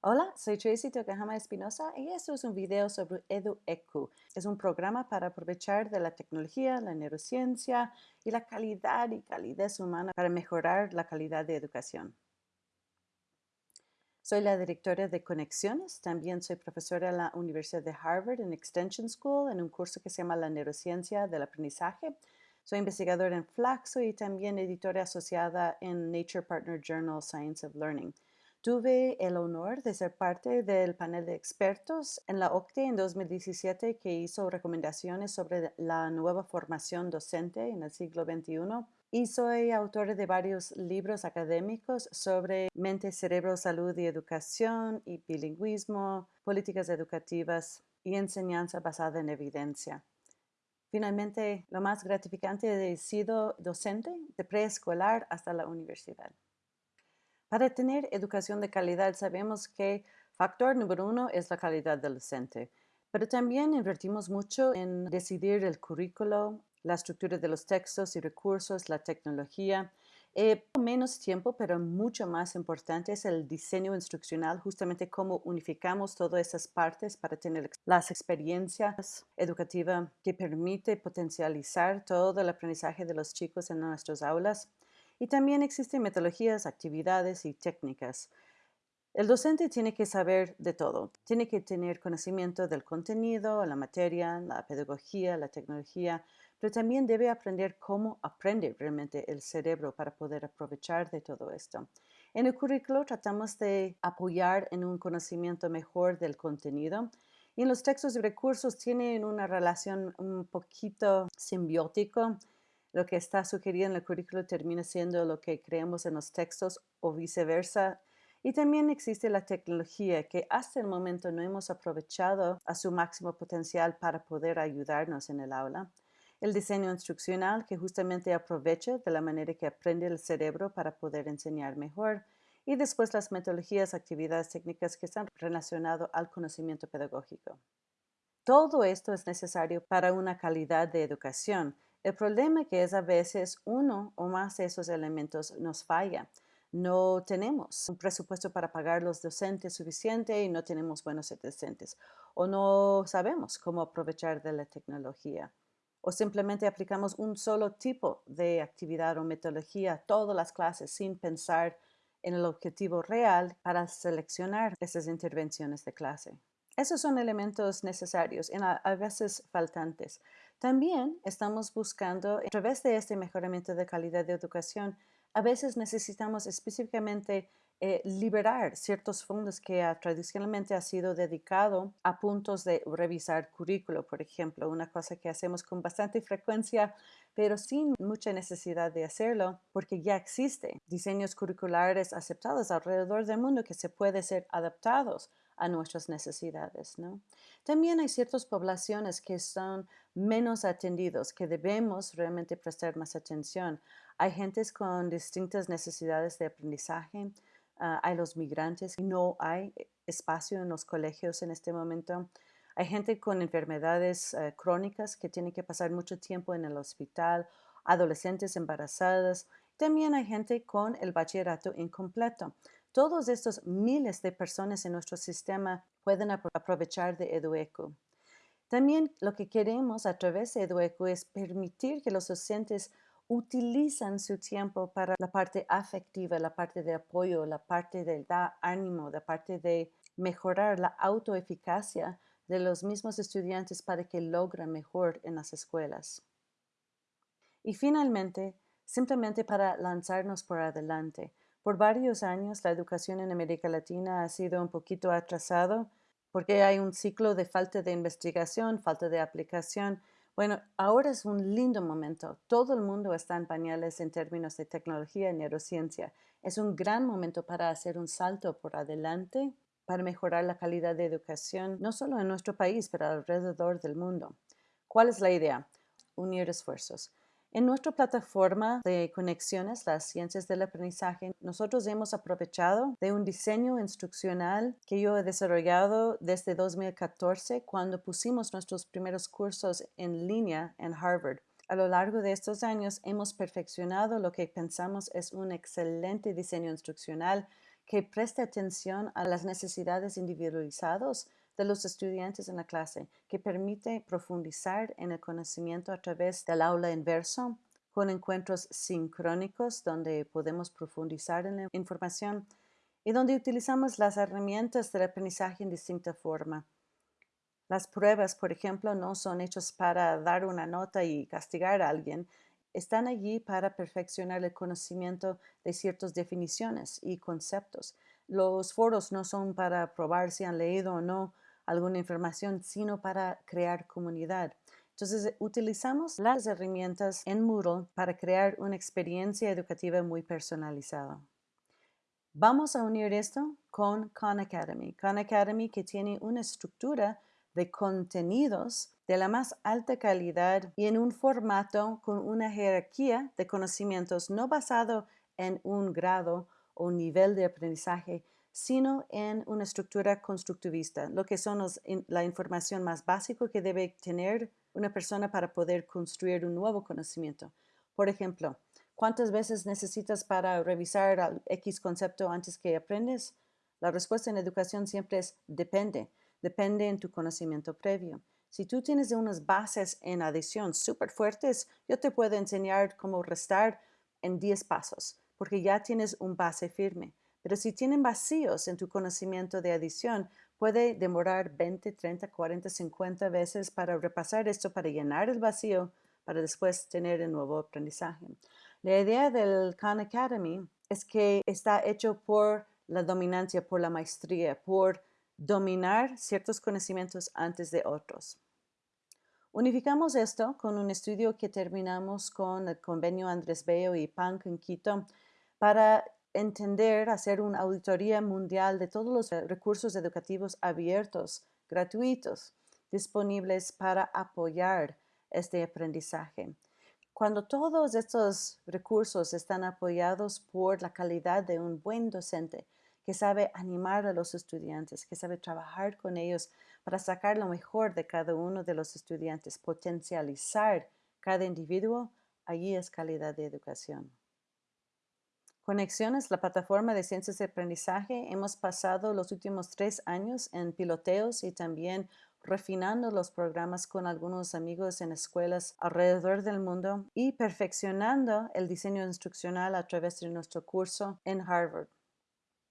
Hola, soy Tracy Tokahama Espinosa y esto es un video sobre EduEcu. Es un programa para aprovechar de la tecnología, la neurociencia y la calidad y calidez humana para mejorar la calidad de educación. Soy la directora de Conexiones, también soy profesora en la Universidad de Harvard en Extension School en un curso que se llama La neurociencia del aprendizaje. Soy investigadora en Flaxo y también editora asociada en Nature Partner Journal Science of Learning. Tuve el honor de ser parte del panel de expertos en la OCTE en 2017 que hizo recomendaciones sobre la nueva formación docente en el siglo XXI y soy autora de varios libros académicos sobre mente, cerebro, salud y educación y bilingüismo, políticas educativas y enseñanza basada en evidencia. Finalmente, lo más gratificante he sido docente de preescolar hasta la universidad. Para tener educación de calidad sabemos que factor número uno es la calidad del docente, pero también invertimos mucho en decidir el currículo, la estructura de los textos y recursos, la tecnología. Eh, menos tiempo, pero mucho más importante es el diseño instruccional, justamente cómo unificamos todas esas partes para tener las experiencias educativas que permite potencializar todo el aprendizaje de los chicos en nuestras aulas. Y también existen metodologías, actividades y técnicas. El docente tiene que saber de todo. Tiene que tener conocimiento del contenido, la materia, la pedagogía, la tecnología, pero también debe aprender cómo aprende realmente el cerebro para poder aprovechar de todo esto. En el currículo tratamos de apoyar en un conocimiento mejor del contenido y en los textos y recursos tienen una relación un poquito simbiótico lo que está sugerido en el currículo termina siendo lo que creemos en los textos o viceversa. Y también existe la tecnología que hasta el momento no hemos aprovechado a su máximo potencial para poder ayudarnos en el aula. El diseño instruccional que justamente aprovecha de la manera que aprende el cerebro para poder enseñar mejor. Y después las metodologías, actividades técnicas que están relacionadas al conocimiento pedagógico. Todo esto es necesario para una calidad de educación, el problema que es a veces uno o más de esos elementos nos falla. No tenemos un presupuesto para pagar los docentes suficiente y no tenemos buenos docentes. O no sabemos cómo aprovechar de la tecnología. O simplemente aplicamos un solo tipo de actividad o metodología a todas las clases sin pensar en el objetivo real para seleccionar esas intervenciones de clase. Esos son elementos necesarios y a veces faltantes. También estamos buscando, a través de este mejoramiento de calidad de educación, a veces necesitamos específicamente eh, liberar ciertos fondos que tradicionalmente ha sido dedicado a puntos de revisar currículo, por ejemplo, una cosa que hacemos con bastante frecuencia, pero sin mucha necesidad de hacerlo, porque ya existe diseños curriculares aceptados alrededor del mundo que se pueden ser adaptados a nuestras necesidades. ¿no? También hay ciertas poblaciones que son menos atendidos, que debemos realmente prestar más atención. Hay gentes con distintas necesidades de aprendizaje, ah, hay los migrantes, no hay espacio en los colegios en este momento. Hay gente con enfermedades eh, crónicas que tienen que pasar mucho tiempo en el hospital, adolescentes embarazadas. También hay gente con el bachillerato incompleto. Todos estos miles de personas en nuestro sistema pueden aprovechar de EduEco. También lo que queremos a través de EduEco es permitir que los docentes utilizan su tiempo para la parte afectiva, la parte de apoyo, la parte de dar ánimo, la parte de mejorar la autoeficacia de los mismos estudiantes para que logren mejor en las escuelas. Y finalmente, simplemente para lanzarnos por adelante. Por varios años la educación en América Latina ha sido un poquito atrasado porque hay un ciclo de falta de investigación, falta de aplicación. Bueno, ahora es un lindo momento. Todo el mundo está en pañales en términos de tecnología y neurociencia. Es un gran momento para hacer un salto por adelante para mejorar la calidad de educación, no solo en nuestro país, pero alrededor del mundo. ¿Cuál es la idea? Unir esfuerzos. En nuestra plataforma de conexiones, las ciencias del aprendizaje, nosotros hemos aprovechado de un diseño instruccional que yo he desarrollado desde 2014 cuando pusimos nuestros primeros cursos en línea en Harvard. A lo largo de estos años hemos perfeccionado lo que pensamos es un excelente diseño instruccional que preste atención a las necesidades individualizadas de los estudiantes en la clase, que permite profundizar en el conocimiento a través del aula inverso, con encuentros sincrónicos donde podemos profundizar en la información y donde utilizamos las herramientas del aprendizaje en distinta forma. Las pruebas, por ejemplo, no son hechas para dar una nota y castigar a alguien, están allí para perfeccionar el conocimiento de ciertas definiciones y conceptos. Los foros no son para probar si han leído o no alguna información, sino para crear comunidad. Entonces, utilizamos las herramientas en Moodle para crear una experiencia educativa muy personalizada. Vamos a unir esto con Khan Academy. Khan Academy que tiene una estructura de contenidos de la más alta calidad y en un formato con una jerarquía de conocimientos no basado en un grado o nivel de aprendizaje, sino en una estructura constructivista, lo que son la información más básica que debe tener una persona para poder construir un nuevo conocimiento. Por ejemplo, ¿cuántas veces necesitas para revisar X concepto antes que aprendes? La respuesta en educación siempre es depende, depende en tu conocimiento previo. Si tú tienes unas bases en adición súper fuertes, yo te puedo enseñar cómo restar en 10 pasos, porque ya tienes un base firme. Pero si tienen vacíos en tu conocimiento de adición, puede demorar 20, 30, 40, 50 veces para repasar esto, para llenar el vacío, para después tener el nuevo aprendizaje. La idea del Khan Academy es que está hecho por la dominancia, por la maestría, por dominar ciertos conocimientos antes de otros. Unificamos esto con un estudio que terminamos con el convenio Andrés Bello y PANC en Quito para entender, hacer una auditoría mundial de todos los recursos educativos abiertos, gratuitos, disponibles para apoyar este aprendizaje. Cuando todos estos recursos están apoyados por la calidad de un buen docente, que sabe animar a los estudiantes, que sabe trabajar con ellos para sacar lo mejor de cada uno de los estudiantes, potencializar cada individuo, allí es calidad de educación. Conexiones, la plataforma de ciencias de aprendizaje, hemos pasado los últimos tres años en piloteos y también refinando los programas con algunos amigos en escuelas alrededor del mundo y perfeccionando el diseño instruccional a través de nuestro curso en Harvard.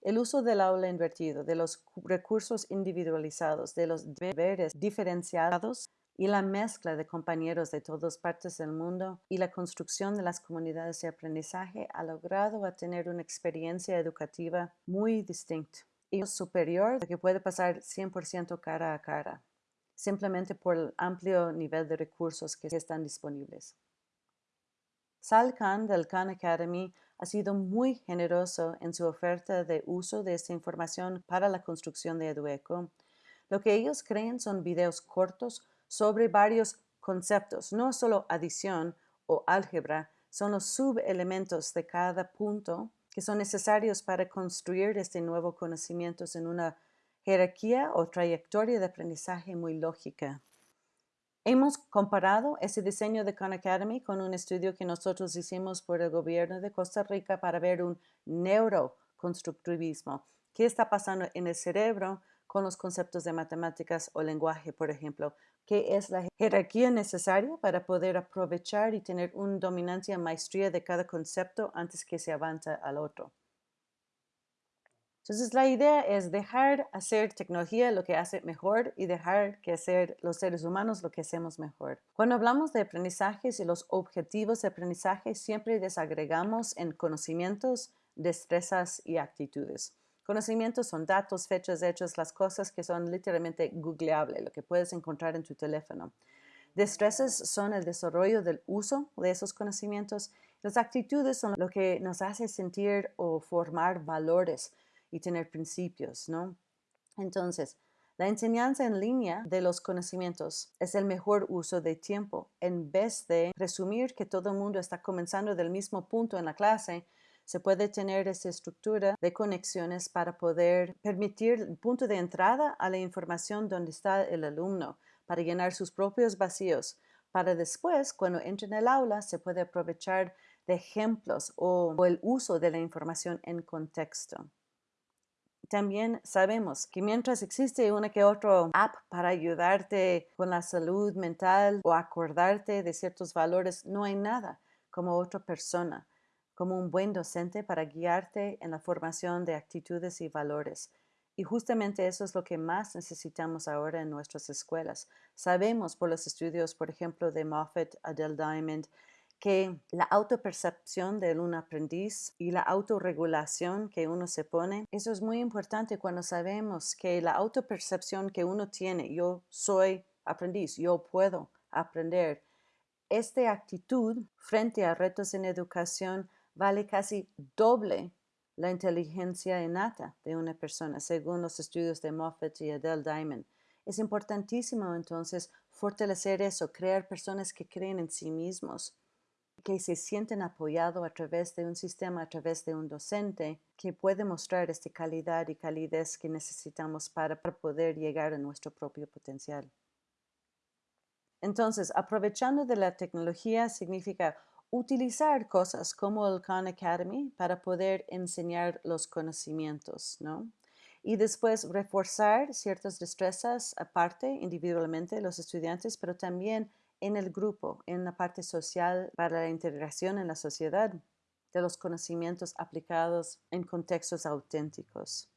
El uso del aula invertido, de los recursos individualizados, de los deberes diferenciados y la mezcla de compañeros de todas partes del mundo y la construcción de las comunidades de aprendizaje ha logrado a tener una experiencia educativa muy distinta y superior que puede pasar 100% cara a cara, simplemente por el amplio nivel de recursos que están disponibles. Sal Khan del Khan Academy ha sido muy generoso en su oferta de uso de esta información para la construcción de Edueco. Lo que ellos creen son videos cortos sobre varios conceptos, no solo adición o álgebra, son los subelementos de cada punto que son necesarios para construir este nuevo conocimiento en una jerarquía o trayectoria de aprendizaje muy lógica. Hemos comparado ese diseño de Khan Academy con un estudio que nosotros hicimos por el gobierno de Costa Rica para ver un neuroconstructivismo. ¿Qué está pasando en el cerebro con los conceptos de matemáticas o lenguaje, por ejemplo? ¿Qué es la jerarquía necesaria para poder aprovechar y tener una dominancia maestría de cada concepto antes que se avance al otro? Entonces la idea es dejar hacer tecnología lo que hace mejor y dejar que hacer los seres humanos lo que hacemos mejor. Cuando hablamos de aprendizajes y los objetivos de aprendizaje, siempre desagregamos en conocimientos, destrezas y actitudes. Conocimientos son datos, fechas, hechos, las cosas que son literalmente googleables, lo que puedes encontrar en tu teléfono. Destrezas son el desarrollo del uso de esos conocimientos. Las actitudes son lo que nos hace sentir o formar valores y tener principios, ¿no? Entonces, la enseñanza en línea de los conocimientos es el mejor uso de tiempo. En vez de presumir que todo el mundo está comenzando del mismo punto en la clase, se puede tener esa estructura de conexiones para poder permitir el punto de entrada a la información donde está el alumno, para llenar sus propios vacíos, para después, cuando entre en el aula, se puede aprovechar de ejemplos o, o el uso de la información en contexto. También sabemos que mientras existe una que otra app para ayudarte con la salud mental o acordarte de ciertos valores, no hay nada como otra persona, como un buen docente para guiarte en la formación de actitudes y valores. Y justamente eso es lo que más necesitamos ahora en nuestras escuelas. Sabemos por los estudios, por ejemplo, de Moffat, Adele Diamond, que la autopercepción de un aprendiz y la autorregulación que uno se pone, eso es muy importante cuando sabemos que la autopercepción que uno tiene, yo soy aprendiz, yo puedo aprender, esta actitud frente a retos en educación vale casi doble la inteligencia innata de una persona, según los estudios de Moffat y Adele Diamond. Es importantísimo entonces fortalecer eso, crear personas que creen en sí mismos, que se sienten apoyados a través de un sistema, a través de un docente que puede mostrar esta calidad y calidez que necesitamos para, poder llegar a nuestro propio potencial. Entonces, aprovechando de la tecnología significa utilizar cosas como el Khan Academy para poder enseñar los conocimientos, ¿no? Y después reforzar ciertas destrezas aparte, individualmente, los estudiantes, pero también en el grupo, en la parte social para la integración en la sociedad de los conocimientos aplicados en contextos auténticos.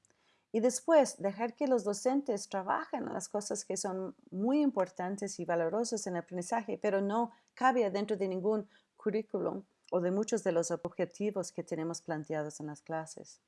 Y después, dejar que los docentes trabajen en las cosas que son muy importantes y valorosas en el aprendizaje, pero no cabe dentro de ningún currículum o de muchos de los objetivos que tenemos planteados en las clases.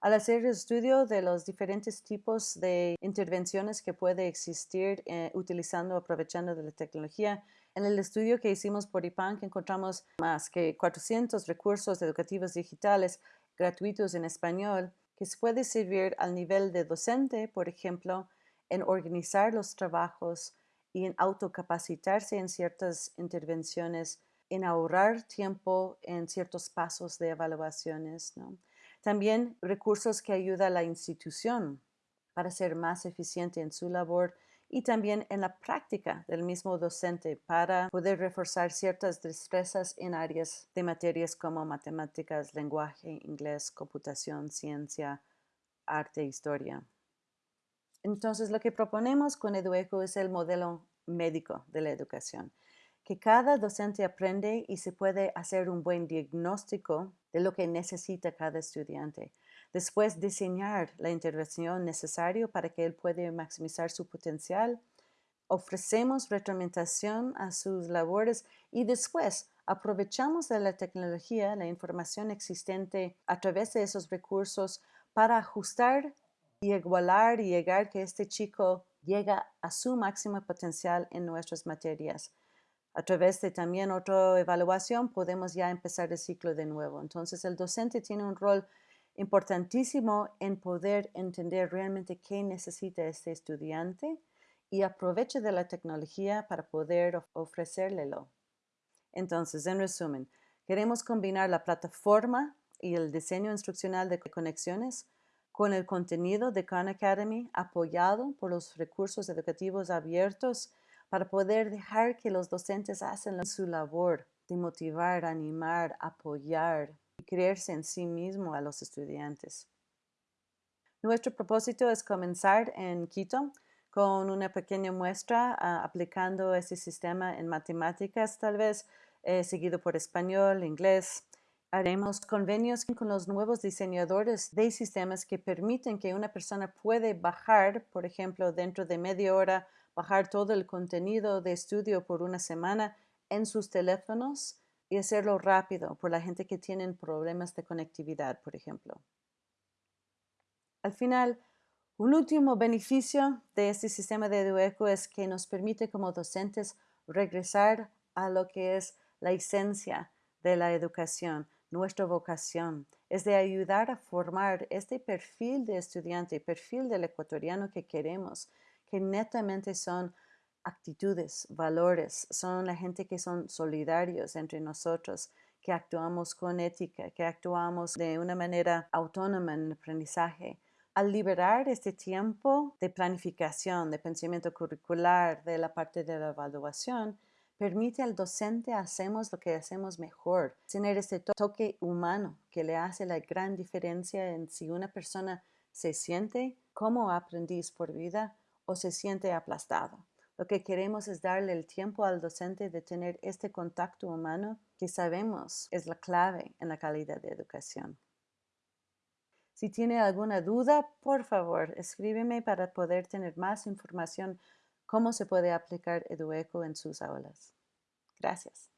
Al hacer el estudio de los diferentes tipos de intervenciones que puede existir eh, utilizando, aprovechando de la tecnología, en el estudio que hicimos por IPANC encontramos más que 400 recursos educativos digitales gratuitos en español que se puede servir al nivel de docente, por ejemplo, en organizar los trabajos y en autocapacitarse en ciertas intervenciones, en ahorrar tiempo en ciertos pasos de evaluaciones. ¿no? También recursos que ayudan a la institución para ser más eficiente en su labor y también en la práctica del mismo docente para poder reforzar ciertas destrezas en áreas de materias como matemáticas, lenguaje, inglés, computación, ciencia, arte, historia. Entonces, lo que proponemos con EduEco es el modelo médico de la educación que cada docente aprende y se puede hacer un buen diagnóstico de lo que necesita cada estudiante. Después, diseñar la intervención necesaria para que él pueda maximizar su potencial. Ofrecemos retroalimentación a sus labores y después aprovechamos de la tecnología, la información existente a través de esos recursos para ajustar y igualar y llegar que este chico llega a su máximo potencial en nuestras materias a través de también otra evaluación podemos ya empezar el ciclo de nuevo. Entonces el docente tiene un rol importantísimo en poder entender realmente qué necesita este estudiante y aproveche de la tecnología para poder ofrecérlelo. Entonces, en resumen, queremos combinar la plataforma y el diseño instruccional de conexiones con el contenido de Khan Academy apoyado por los recursos educativos abiertos para poder dejar que los docentes hacen su labor de motivar, animar, apoyar y creerse en sí mismo a los estudiantes. Nuestro propósito es comenzar en Quito con una pequeña muestra ah, aplicando ese sistema en matemáticas, tal vez eh, seguido por español, inglés. Haremos convenios con los nuevos diseñadores de sistemas que permiten que una persona puede bajar, por ejemplo, dentro de media hora bajar todo el contenido de estudio por una semana en sus teléfonos y hacerlo rápido por la gente que tiene problemas de conectividad, por ejemplo. Al final, un último beneficio de este sistema de EduEco es que nos permite como docentes regresar a lo que es la esencia de la educación, nuestra vocación, es de ayudar a formar este perfil de estudiante, perfil del ecuatoriano que queremos, que netamente son actitudes, valores, son la gente que son solidarios entre nosotros, que actuamos con ética, que actuamos de una manera autónoma en el aprendizaje. Al liberar este tiempo de planificación, de pensamiento curricular, de la parte de la evaluación, permite al docente hacemos lo que hacemos mejor, tener este toque humano que le hace la gran diferencia en si una persona se siente como aprendiz por vida o se siente aplastado. Lo que queremos es darle el tiempo al docente de tener este contacto humano que sabemos es la clave en la calidad de educación. Si tiene alguna duda, por favor, escríbeme para poder tener más información cómo se puede aplicar EduEco en sus aulas. Gracias.